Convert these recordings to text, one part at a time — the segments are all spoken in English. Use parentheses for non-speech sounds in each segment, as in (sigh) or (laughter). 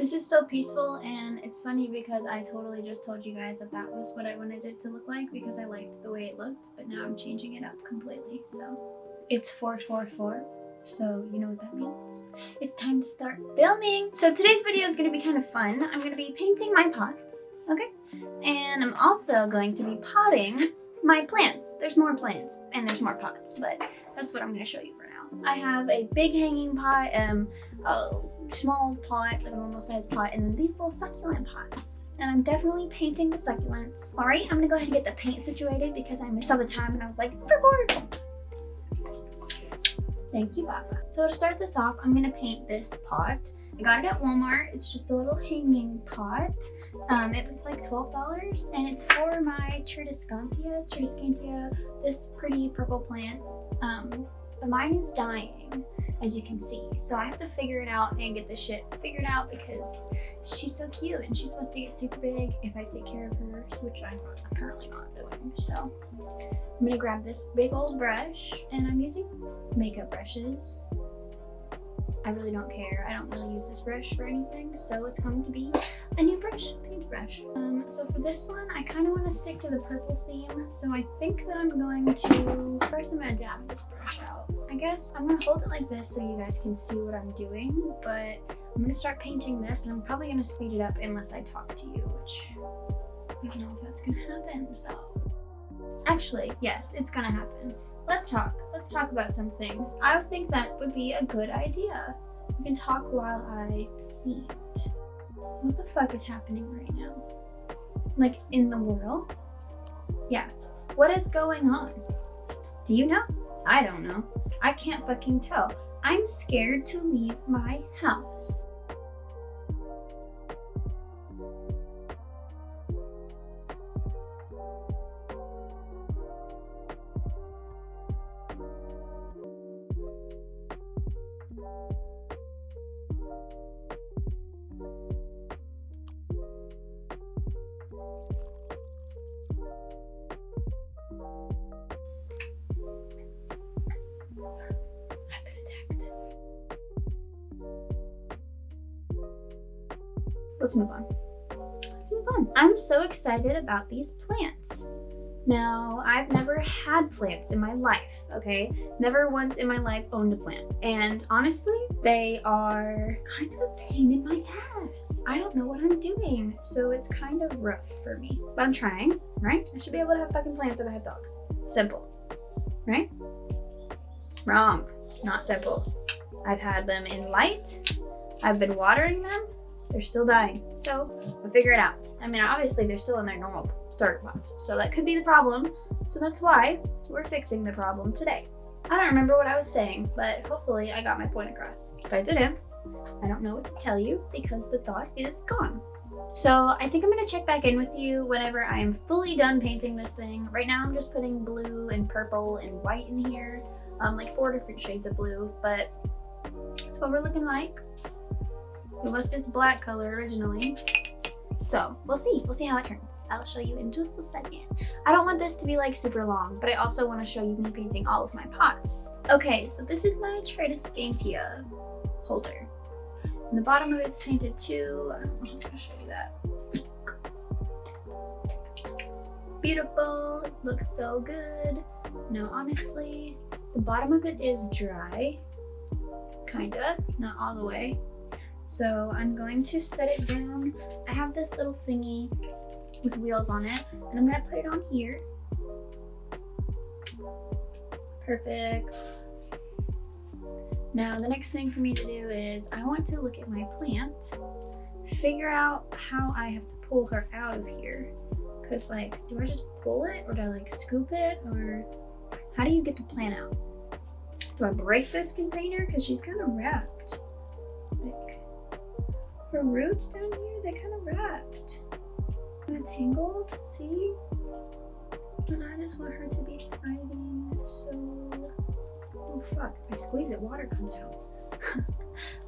This is so peaceful and it's funny because I totally just told you guys that that was what I wanted it to look like because I liked the way it looked, but now I'm changing it up completely, so. It's 444, so you know what that means. It's time to start filming. So today's video is gonna be kind of fun. I'm gonna be painting my pots, okay? And I'm also going to be potting my plants. There's more plants and there's more pots, but that's what I'm gonna show you for now. I have a big hanging pot, um, a small pot, like a normal sized pot, and then these little succulent pots. And I'm definitely painting the succulents. All right, I'm gonna go ahead and get the paint situated because I missed all the time and I was like, record. Thank you, Papa. So to start this off, I'm gonna paint this pot. I got it at Walmart. It's just a little hanging pot. Um, it was like $12 and it's for my Tradescantia, Tradescantia, this pretty purple plant. Um, but mine is dying as you can see. So I have to figure it out and get this shit figured out because she's so cute and she's supposed to get super big if I take care of her, which I'm apparently not doing. So I'm gonna grab this big old brush and I'm using makeup brushes I really don't care. I don't really use this brush for anything, so it's going to be a new brush, paintbrush. Um, so for this one, I kind of want to stick to the purple theme, so I think that I'm going to, first I'm going to dab this brush out. I guess I'm going to hold it like this so you guys can see what I'm doing, but I'm going to start painting this, and I'm probably going to speed it up unless I talk to you, which I don't know if that's going to happen, so. Actually, yes, it's going to happen. Let's talk. Let's talk about some things. I think that would be a good idea. We can talk while I paint. What the fuck is happening right now? Like, in the world? Yeah. What is going on? Do you know? I don't know. I can't fucking tell. I'm scared to leave my house. Let's move on. Let's move on. I'm so excited about these plants. Now, I've never had plants in my life, okay? Never once in my life owned a plant. And honestly, they are kind of a pain in my ass. I don't know what I'm doing, so it's kind of rough for me. But I'm trying, right? I should be able to have fucking plants if I have dogs. Simple, right? Wrong, not simple. I've had them in light. I've been watering them they're still dying. So we'll figure it out. I mean, obviously they're still in their normal starter pots, so that could be the problem. So that's why we're fixing the problem today. I don't remember what I was saying, but hopefully I got my point across. If I didn't, I don't know what to tell you because the thought is gone. So I think I'm gonna check back in with you whenever I'm fully done painting this thing. Right now I'm just putting blue and purple and white in here, um, like four different shades of blue, but that's what we're looking like. It was this black color originally. So we'll see. We'll see how it turns. I'll show you in just a second. I don't want this to be like super long, but I also want to show you me painting all of my pots. Okay, so this is my Tradescantia holder. And the bottom of it's painted too. I'm to show you that. Beautiful. It looks so good. No, honestly, the bottom of it is dry. Kinda. Not all the way. So I'm going to set it down. I have this little thingy with wheels on it and I'm gonna put it on here. Perfect. Now the next thing for me to do is I want to look at my plant, figure out how I have to pull her out of here. Cause like, do I just pull it or do I like scoop it or how do you get the plant out? Do I break this container? Cause she's kind of wrapped. Her roots down here, they kind of wrapped. Kind of tangled, see? And I just want her to be thriving, so... Oh fuck, if I squeeze it, water comes out. (laughs)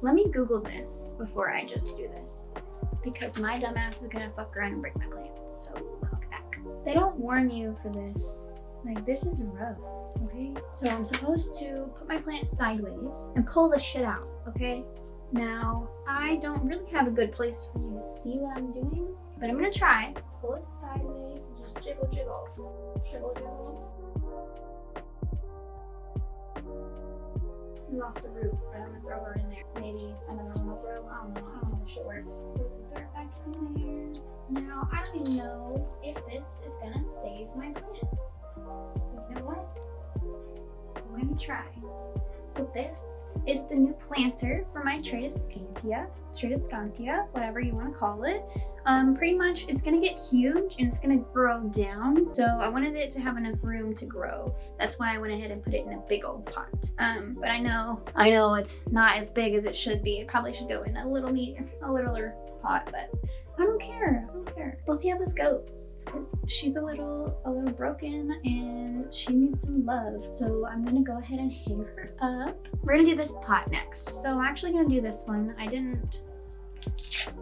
Let me Google this before I just do this. Because my dumbass is gonna fuck around and break my plant, so I'll be back. They don't warn you for this. Like, this is rough, okay? So I'm supposed to put my plant sideways and pull the shit out, okay? Now, I don't really have a good place for you to see what I'm doing, but I'm gonna try. Pull it sideways and just jiggle, jiggle. Jiggle, jiggle. We lost a root, but I'm gonna throw her in there. Maybe another one will grow. I don't know. I don't know how shit works. Throw it back in there. Now, I don't even know if this is gonna save my plant. You know what? I'm gonna try. So this is the new planter for my Tradescantia, Tradescantia, whatever you want to call it. Um, pretty much it's gonna get huge and it's gonna grow down. So I wanted it to have enough room to grow. That's why I went ahead and put it in a big old pot. Um, but I know, I know it's not as big as it should be. It probably should go in a little a littler pot, but I don't care. I don't care. We'll see how this goes. Cause she's a little, a little broken and she needs some love. So I'm gonna go ahead and hang her up. We're gonna do this pot next. So I'm actually gonna do this one. I didn't,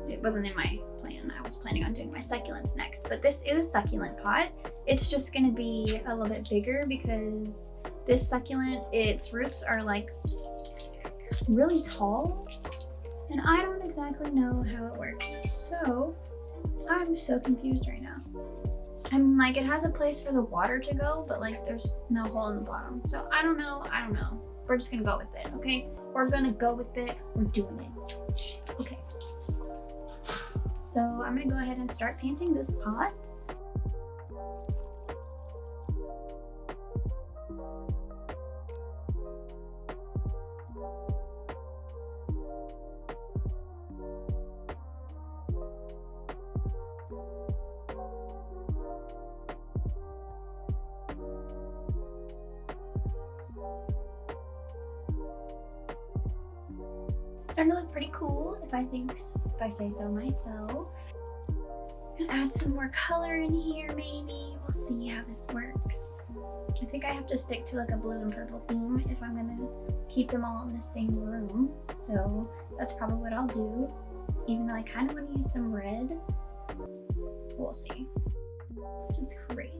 it wasn't in my plan. I was planning on doing my succulents next, but this is a succulent pot. It's just gonna be a little bit bigger because this succulent, its roots are like really tall and I don't exactly know how it works. So I'm so confused right now. I'm like, it has a place for the water to go, but like there's no hole in the bottom. So I don't know, I don't know. We're just gonna go with it, okay? We're gonna go with it, we're doing it. Okay. So I'm gonna go ahead and start painting this pot. Starting to look pretty cool if I think if I say so myself. Gonna add some more color in here maybe. We'll see how this works. I think I have to stick to like a blue and purple theme if I'm gonna keep them all in the same room. So that's probably what I'll do. Even though I kind of want to use some red. We'll see. This is crazy.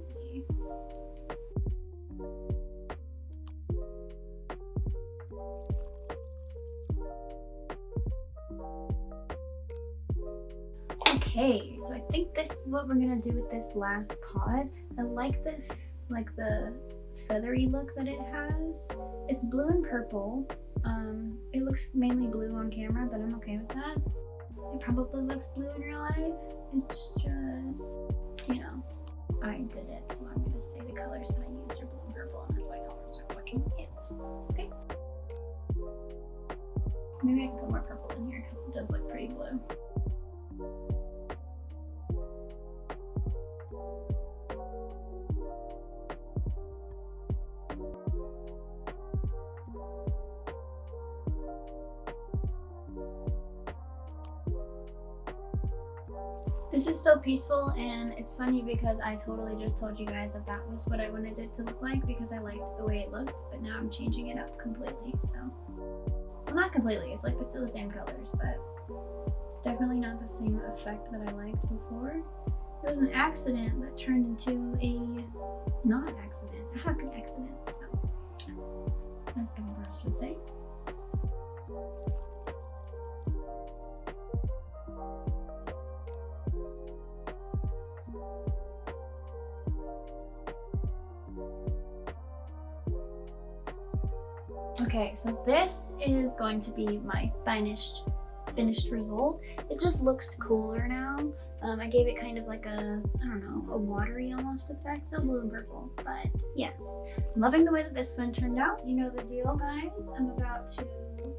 Okay, so I think this is what we're gonna do with this last pod. I like the like the feathery look that it has. It's blue and purple. Um, it looks mainly blue on camera, but I'm okay with that. It probably looks blue in real life. It's just, you know, I did it, so I'm gonna say the colors that I used are blue and purple, and that's why colors are working is. Okay. Maybe I can put more purple in here because it does look pretty blue. This is so peaceful and it's funny because I totally just told you guys that that was what I wanted it to look like because I liked the way it looked, but now I'm changing it up completely, so. Well, not completely, it's like it's still the same colors, but it's definitely not the same effect that I liked before. It was an accident that turned into a not accident, a happy accident, so. As Amber would say. Okay, so this is going to be my finished finished result. It just looks cooler now. Um, I gave it kind of like a, I don't know, a watery almost effect, so blue and purple. But yes, I'm loving the way that this one turned out. You know the deal, guys. I'm about to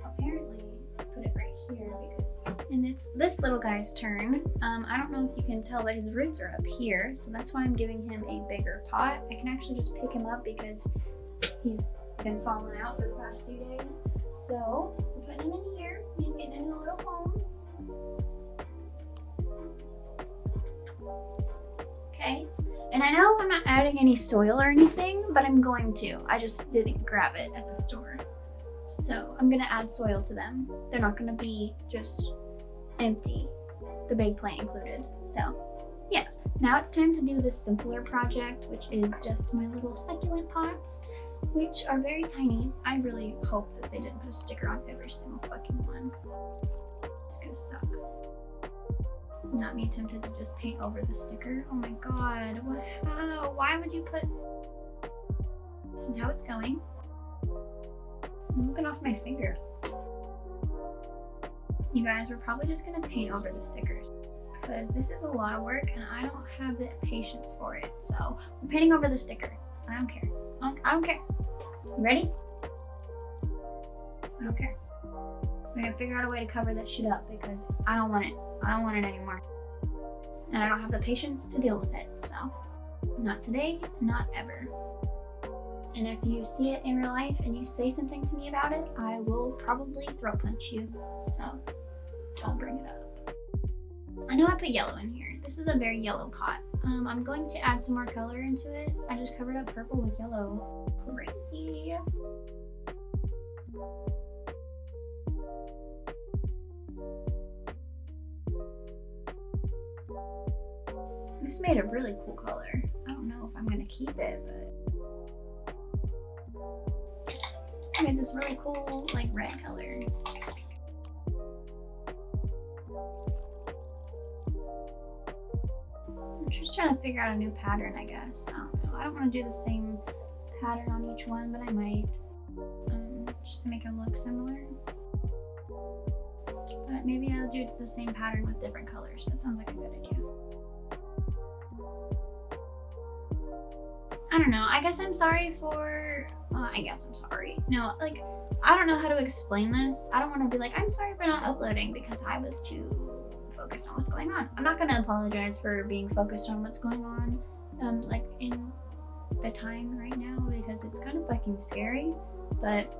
apparently put it right here because, and it's this little guy's turn. Um, I don't know if you can tell, but his roots are up here, so that's why I'm giving him a bigger pot. I can actually just pick him up because he's been falling out for the past few days. So we're putting him in here. He's getting a new little home. Okay. And I know I'm not adding any soil or anything, but I'm going to. I just didn't grab it at the store. So I'm gonna add soil to them. They're not gonna be just empty, the big plant included. So yes, now it's time to do this simpler project, which is just my little succulent pots. Which are very tiny. I really hope that they didn't put a sticker on every single fucking one. It's gonna suck. Not me tempted to just paint over the sticker. Oh my god, what, how? Why would you put... This is how it's going. I'm looking off my finger. You guys, we're probably just gonna paint over the stickers because this is a lot of work and I don't have the patience for it. So we're painting over the sticker. I don't care. I don't, I don't care. You ready? I don't care. We're gonna figure out a way to cover that shit up because I don't want it. I don't want it anymore. And I don't have the patience to deal with it. So not today, not ever. And if you see it in real life and you say something to me about it, I will probably throw punch you. So don't bring it up. I know I put yellow in here. This is a very yellow pot. Um, I'm going to add some more color into it. I just covered up purple with yellow. Crazy. This made a really cool color. I don't know if I'm gonna keep it, but I made this really cool like red color. Just trying to figure out a new pattern, I guess. I don't know. I don't want to do the same pattern on each one, but I might. Um, just to make it look similar. But maybe I'll do the same pattern with different colors. That sounds like a good idea. I don't know. I guess I'm sorry for. Well, I guess I'm sorry. No, like, I don't know how to explain this. I don't want to be like, I'm sorry for not uploading because I was too focused on what's going on. I'm not to apologize for being focused on what's going on, um, like, in the time right now because it's kind of fucking scary. But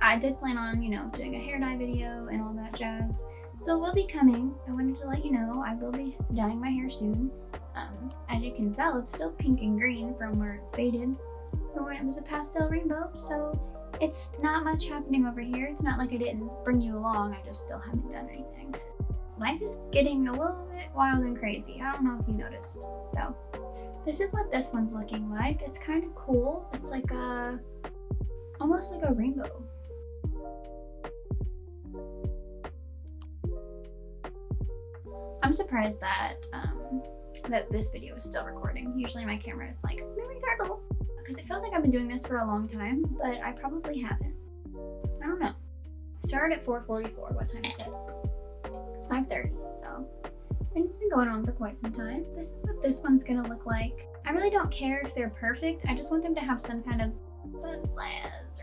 I did plan on, you know, doing a hair dye video and all that jazz. So we'll be coming. I wanted to let you know I will be dyeing my hair soon. Um, as you can tell, it's still pink and green from where it faded from when it was a pastel rainbow. So it's not much happening over here. It's not like I didn't bring you along. I just still haven't done anything. Life is getting a little bit wild and crazy. I don't know if you noticed. So this is what this one's looking like. It's kind of cool. It's like a, almost like a rainbow. I'm surprised that um, that this video is still recording. Usually my camera is like, memory turtle. Because it feels like I've been doing this for a long time, but I probably haven't. I don't know. Started at 4.44. What time is it? It's 5.30, so. And it's been going on for quite some time. This is what this one's gonna look like. I really don't care if they're perfect. I just want them to have some kind of buzz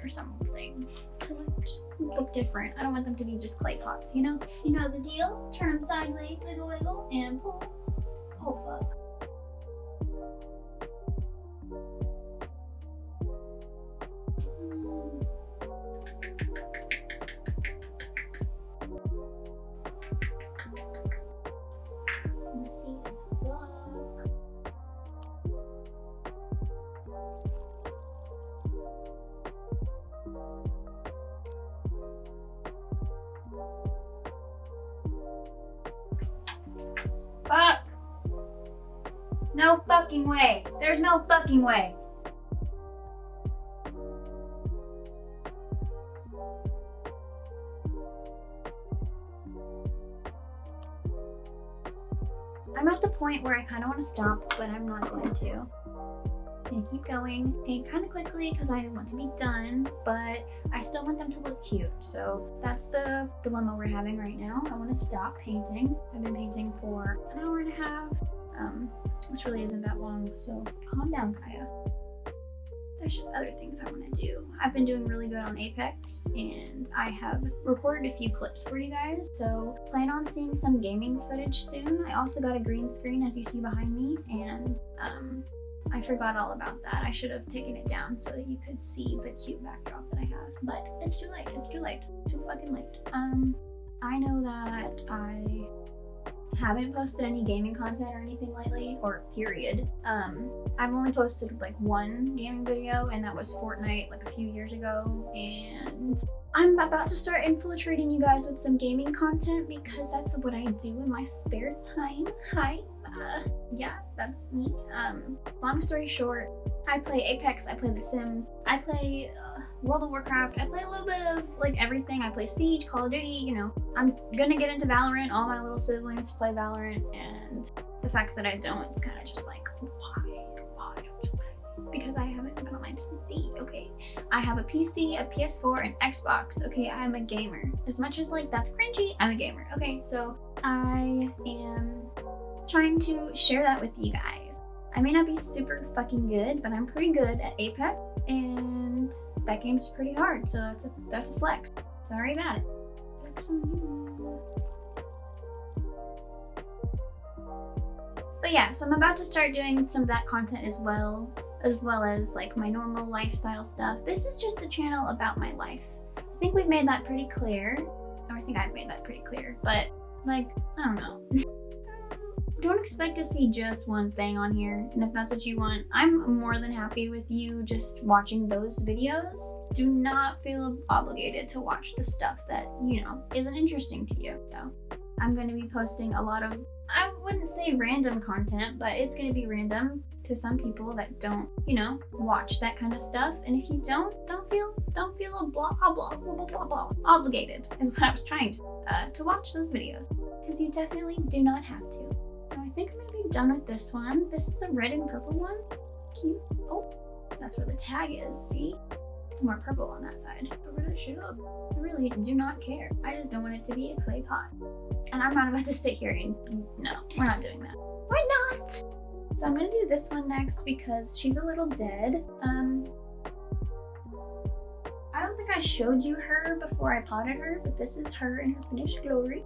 or something to just look different. I don't want them to be just clay pots, you know? You know the deal. Turn them sideways, wiggle wiggle, and pull. Oh. Fuck. No fucking way. I'm at the point where I kind of want to stop, but I'm not going to. I'm gonna keep going, paint kind of quickly because I want to be done, but I still want them to look cute. So that's the dilemma we're having right now. I want to stop painting. I've been painting for an hour and a half, um, which really isn't that long. So calm down, Kaya. There's just other things I want to do. I've been doing really good on Apex and I have recorded a few clips for you guys. So plan on seeing some gaming footage soon. I also got a green screen as you see behind me and um, I forgot all about that. I should have taken it down so that you could see the cute backdrop that I have. But it's too late. It's too late. Too fucking late. Um, I know that I haven't posted any gaming content or anything lately, or period. Um, I've only posted like one gaming video, and that was Fortnite like a few years ago, and I'm about to start infiltrating you guys with some gaming content because that's what I do in my spare time. Hi. Uh, yeah, that's me. Um, long story short, I play Apex, I play The Sims, I play uh, World of Warcraft, I play a little bit of like everything. I play Siege, Call of Duty, you know. I'm gonna get into Valorant. All my little siblings play Valorant and the fact that I don't, it's kind of just like, why? Why don't you play? Because I haven't been on my PC, okay? I have a PC, a PS4, an Xbox. Okay, I'm a gamer. As much as like that's cringy, I'm a gamer. Okay, so I am trying to share that with you guys. I may not be super fucking good, but I'm pretty good at Apex, and that game's pretty hard, so that's a, that's a flex. Sorry about it. On you. But yeah, so I'm about to start doing some of that content as well as well as like my normal lifestyle stuff. This is just a channel about my life. I think we've made that pretty clear. Or I think I've made that pretty clear. But like, I don't know. (laughs) don't expect to see just one thing on here. And if that's what you want, I'm more than happy with you just watching those videos. Do not feel obligated to watch the stuff that, you know, isn't interesting to you. So I'm going to be posting a lot of, I wouldn't say random content, but it's going to be random to some people that don't, you know, watch that kind of stuff. And if you don't, don't feel don't feel a blah blah blah blah blah blah obligated is what I was trying to uh, to watch those videos because you definitely do not have to. I think I'm gonna be done with this one. This is the red and purple one. Cute. Oh, that's where the tag is. See. It's more purple on that side. Cover that shit up. I really do not care. I just don't want it to be a clay pot. And I'm not about to sit here and no, we're not doing that. Why not? So I'm gonna do this one next because she's a little dead. Um, I don't think I showed you her before I potted her, but this is her in her finished glory.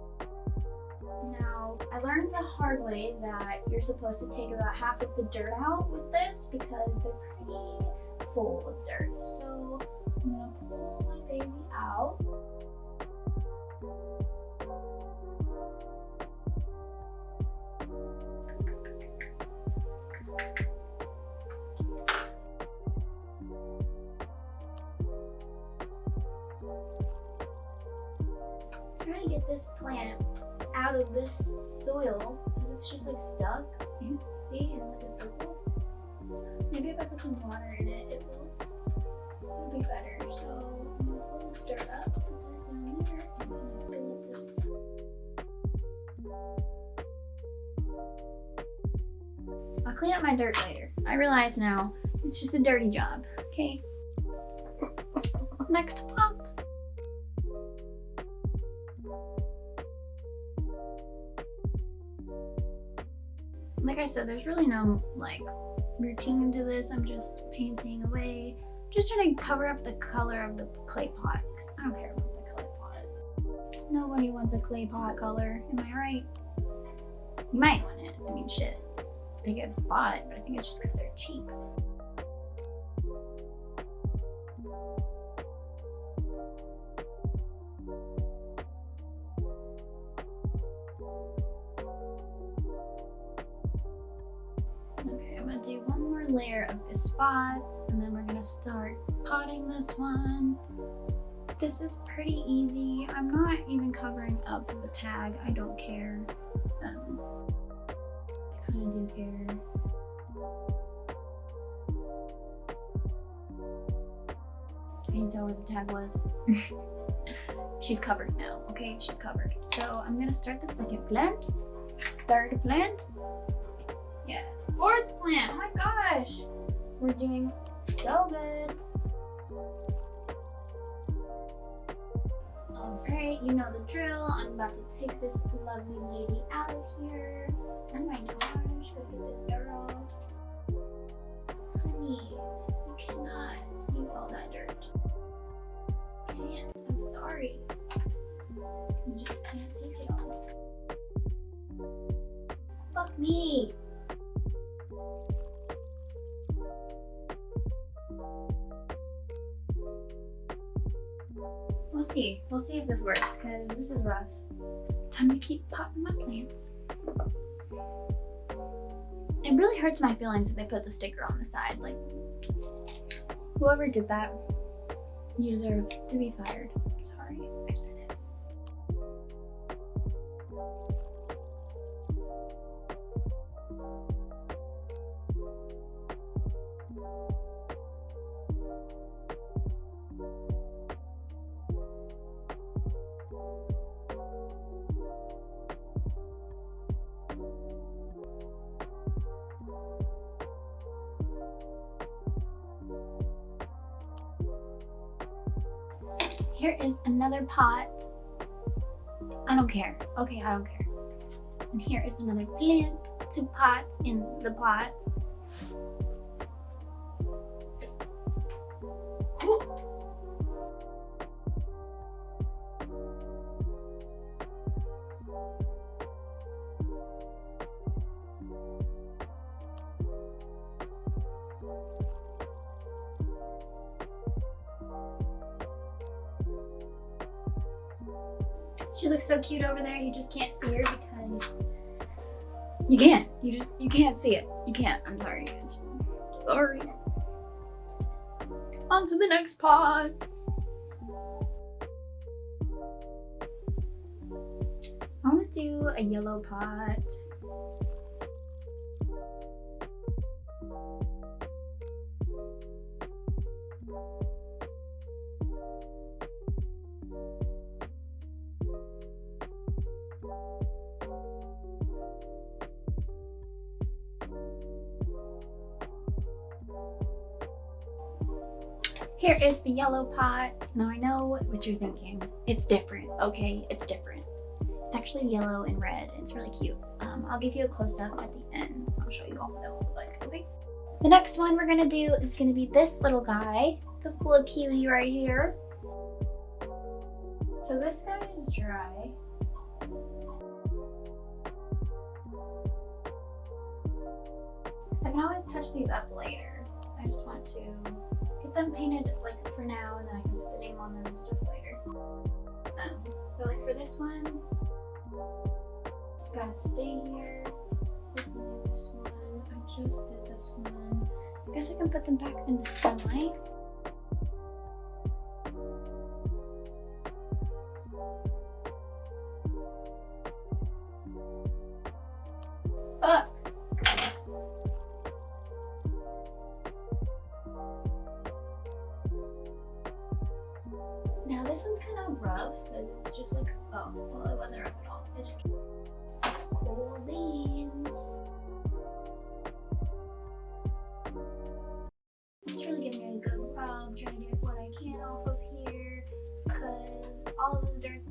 Now, I learned the hard way that you're supposed to take about half of the dirt out with this because they're pretty full of dirt. So I'm gonna pull my baby out. to get this plant out of this soil because it's just like stuck. Mm-hmm. See, in like a circle. Maybe if I put some water in it, it will it'll be better. So I'm gonna pull this dirt up, put that down here, and fill it this. I'll clean up my dirt later. I realize now it's just a dirty job. Okay. Next I said, there's really no like routine to this. I'm just painting away. Just trying to cover up the color of the clay pot because I don't care about the clay pot. Nobody wants a clay pot color. Am I right? You might want it. I mean, shit. They get bought, but I think it's just because they're cheap. This one. This is pretty easy. I'm not even covering up the tag. I don't care. Um, I kind of do care. Can you tell where the tag was? (laughs) She's covered now, okay? She's covered. So I'm gonna start the second plant, third plant, yeah, fourth plant. Oh my gosh. We're doing so good. Alright, you know the drill. I'm about to take this lovely lady out of here. Oh my gosh, look at this girl. Honey, you cannot use all that dirt. You can't. I'm sorry. You just can't take it all. Fuck me. We'll see. We'll see if this works because this is rough. Time to keep potting my plants. It really hurts my feelings if they put the sticker on the side. Like, whoever did that, you deserve to be fired. I another pot. I don't care. Okay, I don't care. And here is another plant, two pots in the pot. Cute over there. You just can't see her because you can't. You just you can't see it. You can't. I'm sorry. guys. Sorry. On to the next pot. I want to do a yellow pot. Here is the yellow pot. Now I know what you're thinking. It's different. Okay, it's different. It's actually yellow and red. It's really cute. Um, I'll give you a close-up at the end. I'll show you all what they look like, okay? The next one we're gonna do is gonna be this little guy. This little cutie right here. So this guy is dry. I can always touch these up later. I just want to them painted like for now and then I can put the name on them and stuff later. Um, but like for this one, it's gotta stay here. This one, I just did this one. I guess I can put them back in the sunlight. Rough because it's just like, oh, well it wasn't rough at all. It just cool beans. Just really it a good rub, trying to get what I can off of here because all of this dirt's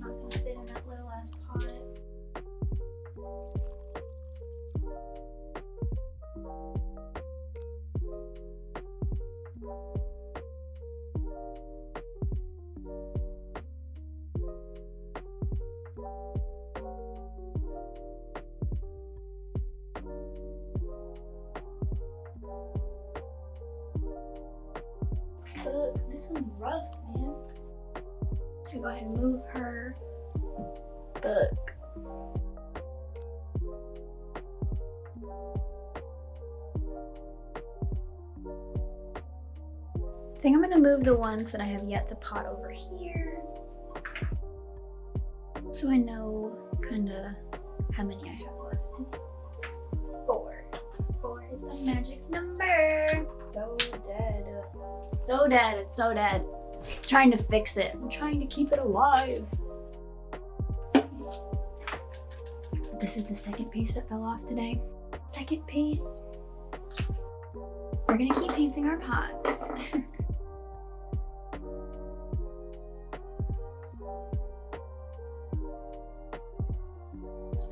this one's rough, man. To go ahead and move her. Look. I think I'm gonna move the ones that I have yet to pot over here. So I know kinda how many I have left. Four. Four is the magic number. So. So dead. It's so dead. trying to fix it. I'm trying to keep it alive. This is the second piece that fell off today. Second piece. We're gonna keep painting our pots. (laughs)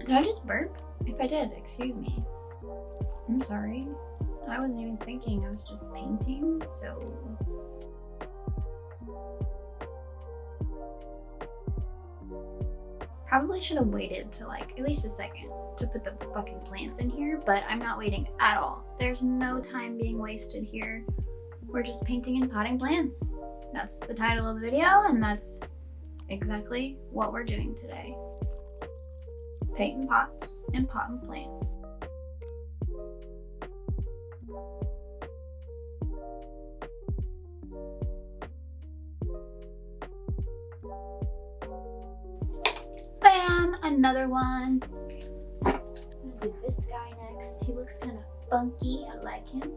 Did I just burp? If I did, excuse me. I'm sorry. I wasn't even thinking, I was just painting, so... Probably should have waited to like at least a second to put the fucking plants in here, but I'm not waiting at all. There's no time being wasted here. We're just painting and potting plants. That's the title of the video, and that's exactly what we're doing today. Painting pots and potting plants. Another one. I'm gonna do this guy next. He looks kind of funky. I like him.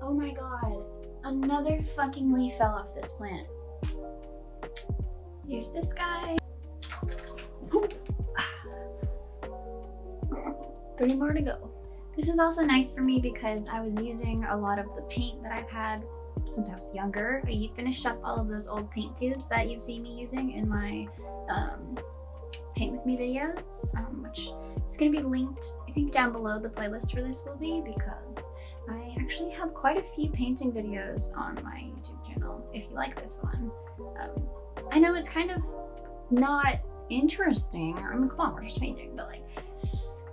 Oh my god. Another fucking leaf fell off this plant. Here's this guy. (gasps) Three more to go. This is also nice for me because I was using a lot of the paint that I've had since I was younger. I finished up all of those old paint tubes that you've seen me using in my um, paint with me videos, um, which is going to be linked, I think down below the playlist for this will be because I actually have quite a few painting videos on my YouTube channel if you like this one. Um, I know it's kind of not interesting. I mean, come on, we're just painting, but like,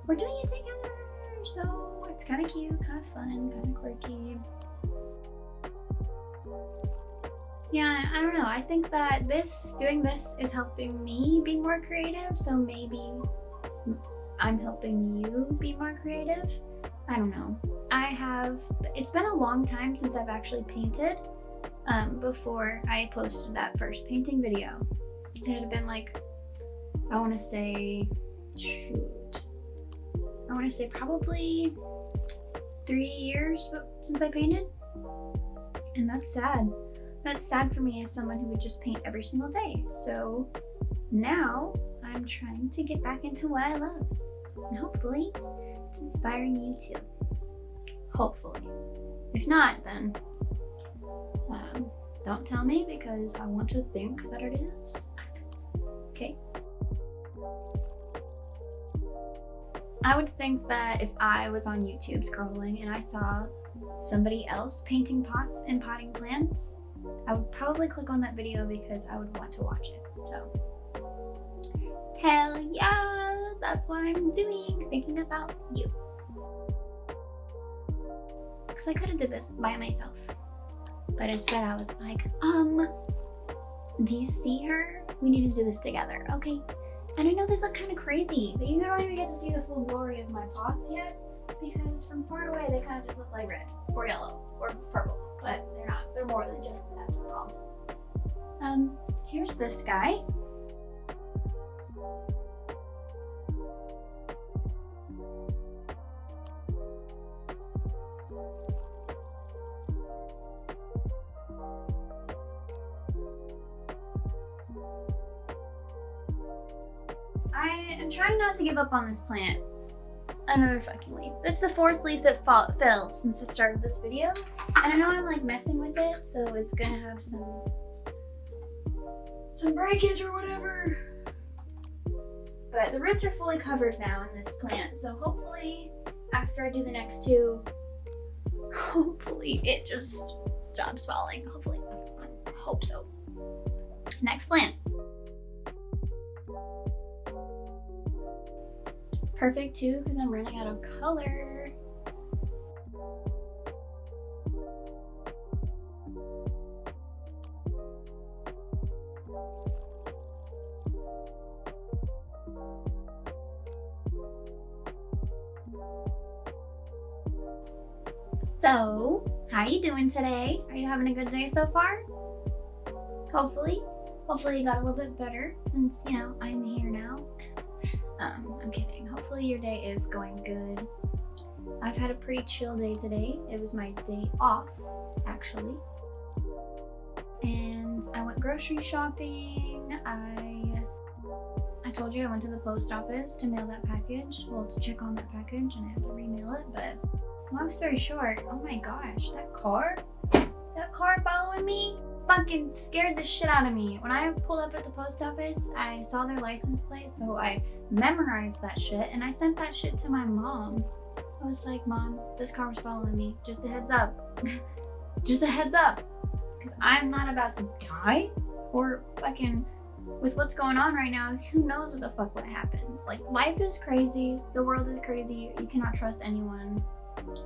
we're doing it together. So it's kind of cute, kind of fun, kind of quirky. Yeah, I don't know. I think that this, doing this is helping me be more creative. So maybe I'm helping you be more creative. I don't know. I have, it's been a long time since I've actually painted um, before I posted that first painting video. It had been like, I want to say, shoot, I want to say probably three years since I painted. And that's sad. That's sad for me as someone who would just paint every single day. So now I'm trying to get back into what I love. And hopefully it's inspiring you too. Hopefully. If not, then um, don't tell me because I want to think that it is. Okay. I would think that if I was on YouTube scrolling and I saw somebody else painting pots and potting plants, I would probably click on that video because I would want to watch it. So, hell yeah, that's what I'm doing, thinking about you. Because I could have did this by myself. But instead I was like, um, do you see her? We need to do this together, okay? And I know they look kind of crazy, but you don't even get to see the full glory of my pots yet because from far away they kind of just look like red or yellow or purple, but they're not. They're more than just that, I promise. Um, here's this guy. Trying not to give up on this plant. Another fucking leaf. That's the fourth leaf that fall, fell since I started this video. And I know I'm like messing with it, so it's gonna have some some breakage or whatever. But the roots are fully covered now in this plant, so hopefully after I do the next two, hopefully it just stops falling. Hopefully, hope so. Next plant. Perfect too because I'm running out of color. So, how are you doing today? Are you having a good day so far? Hopefully. Hopefully you got a little bit better since, you know, I'm here now. Um, I'm kidding. Hopefully your day is going good. I've had a pretty chill day today. It was my day off, actually. And I went grocery shopping. I I told you I went to the post office to mail that package. Well, to check on that package and I have to remail it, but long story short, oh my gosh, that car? That car following me? Fucking scared the shit out of me. When I pulled up at the post office, I saw their license plate, so I memorized that shit and I sent that shit to my mom. I was like, Mom, this car was following me. Just a heads up. (laughs) Just a heads up. Because I'm not about to die or fucking with what's going on right now, who knows what the fuck what happens. Like, life is crazy. The world is crazy. You cannot trust anyone.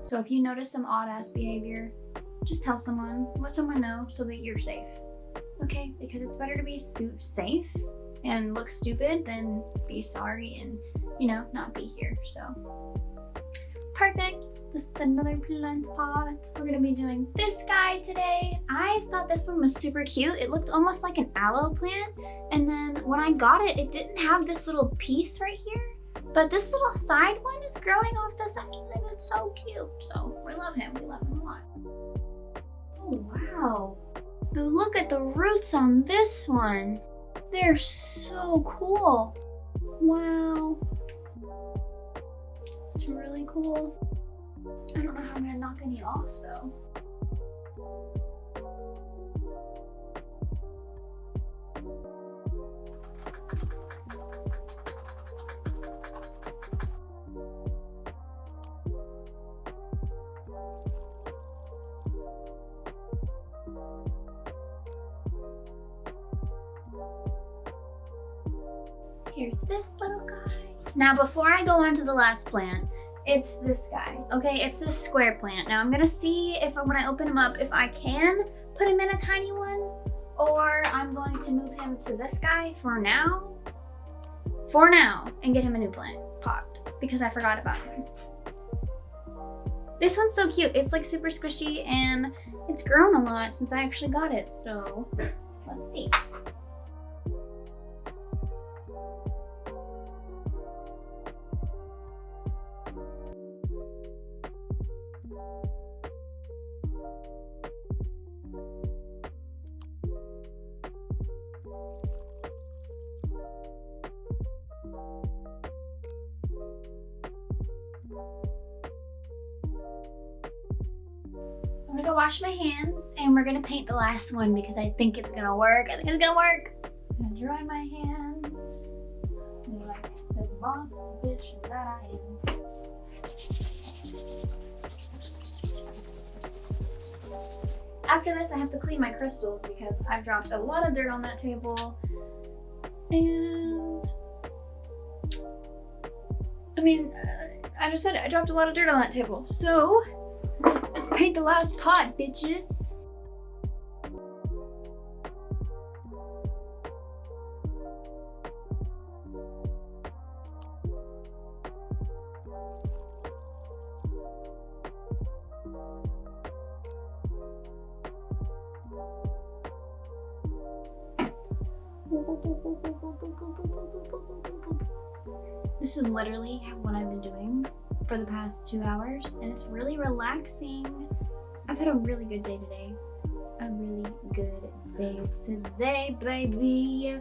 So if you notice some odd ass behavior, just tell someone, let someone know so that you're safe. Okay? Because it's better to be safe and look stupid than be sorry and, you know, not be here. So Perfect. This is another plant pot. We're gonna be doing this guy today. I thought this one was super cute. It looked almost like an aloe plant. And then when I got it, it didn't have this little piece right here. But this little side one is growing off the side. I think it's so cute. So we love him. We love him a lot. Oh, wow. But look at the roots on this one. They're so cool. Wow. It's really cool. I don't know how I'm gonna knock any off though. Here's this little guy. Now, before I go on to the last plant, it's this guy, okay? It's this square plant. Now, I'm gonna see if when I open him up, if I can put him in a tiny one, or I'm going to move him to this guy for now, for now, and get him a new plant pot, because I forgot about him. This one's so cute. It's like super squishy, and it's grown a lot since I actually got it, so let's see. Wash my hands and we're gonna paint the last one because I think it's gonna work. I think it's gonna work. I'm gonna dry my hands like the boss bitch that I am. After this, I have to clean my crystals because I've dropped a lot of dirt on that table. And I mean, I just said it, I dropped a lot of dirt on that table. So let's paint the last pot, bitches. This is literally what I've been doing for the past two hours and it's really relaxing. I've had a really good day today. A really good day today, baby.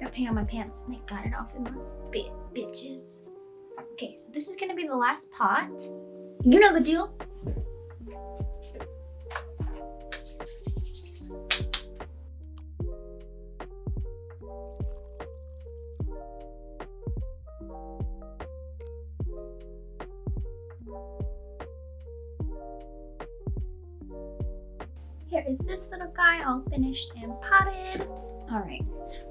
got paint on my pants and I got it off in one spit, bitches. Okay, so this is gonna be the last pot. You know the deal. Here is this little guy all finished and potted. All right,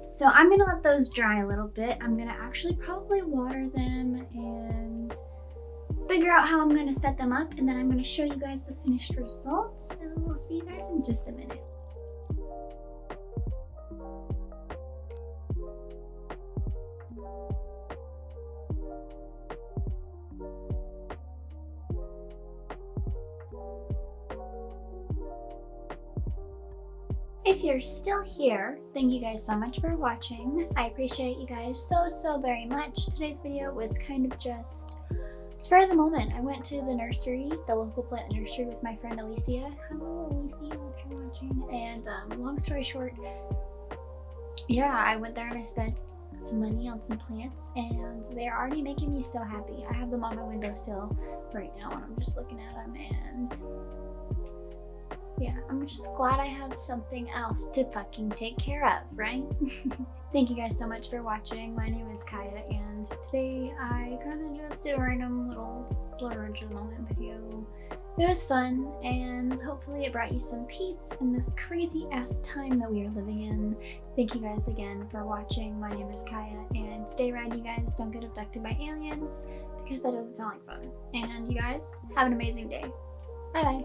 so I'm gonna let those dry a little bit. I'm gonna actually probably water them and figure out how I'm gonna set them up and then I'm gonna show you guys the finished results. So we'll see you guys in just a minute. If you're still here, thank you guys so much for watching. I appreciate you guys so, so very much. Today's video was kind of just spur of the moment. I went to the nursery, the local plant nursery with my friend Alicia. Hello Alicia, if you're watching. And um, long story short, yeah, I went there and I spent some money on some plants and they're already making me so happy. I have them on my windowsill right now and I'm just looking at them and yeah, I'm just glad I have something else to fucking take care of, right? (laughs) Thank you guys so much for watching. My name is Kaya and today I kind of just did a random little splurge of the moment video. It was fun and hopefully it brought you some peace in this crazy ass time that we are living in. Thank you guys again for watching. My name is Kaya and stay around you guys. Don't get abducted by aliens because that doesn't sound like fun. And you guys have an amazing day. Bye bye.